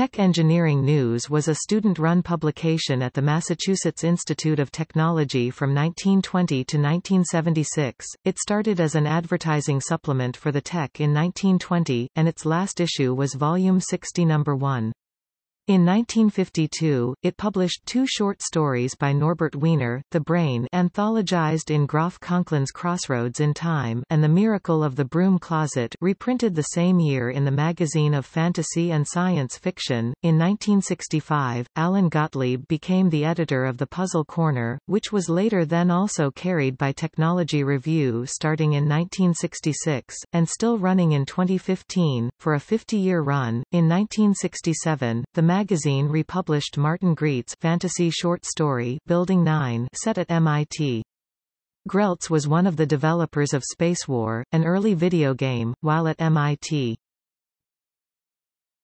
Tech Engineering News was a student-run publication at the Massachusetts Institute of Technology from 1920 to 1976. It started as an advertising supplement for the Tech in 1920, and its last issue was volume 60 number 1. In 1952, it published two short stories by Norbert Wiener, The Brain anthologized in Groff Conklin's Crossroads in Time and The Miracle of the Broom Closet reprinted the same year in the Magazine of Fantasy and Science Fiction. In 1965, Allan Gottlieb became the editor of The Puzzle Corner, which was later then also carried by Technology Review starting in 1966, and still running in 2015, for a 50-year run. In 1967, the magazine republished Martin Graetz's fantasy short story Building 9 set at MIT. Graetz was one of the developers of Spacewar, an early video game, while at MIT.